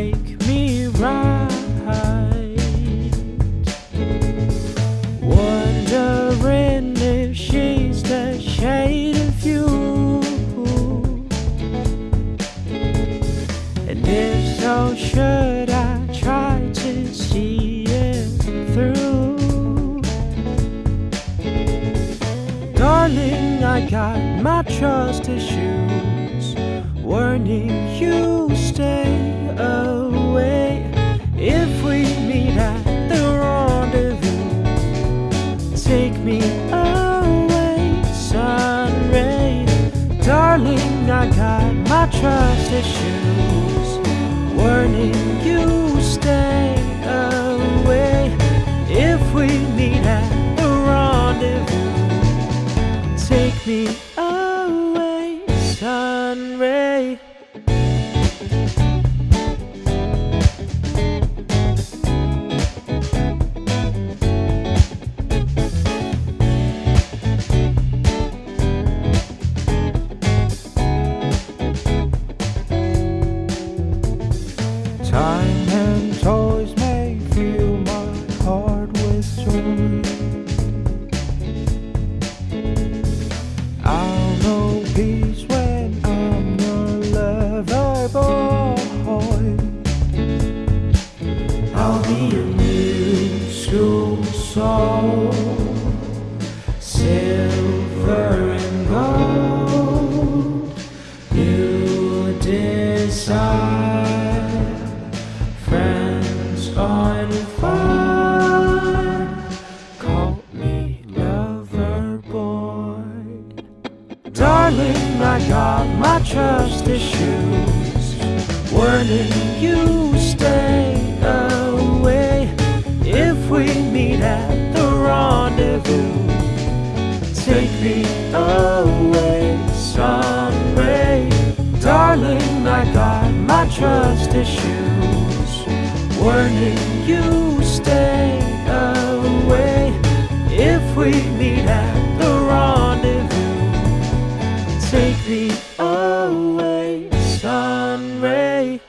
Make me right. Wondering if she's the shade of you. And if so, should I try to see it through? Darling, I got my trust issues. Warning you, stay away. My trust issues. Warning you, stay away. If we meet at the rendezvous, take me away, sunray. Trust issues. Warning you, stay away. If we meet at the rendezvous, take me away, sunray. Darling, I got my trust issues. Warning you, stay away. If we meet at rain.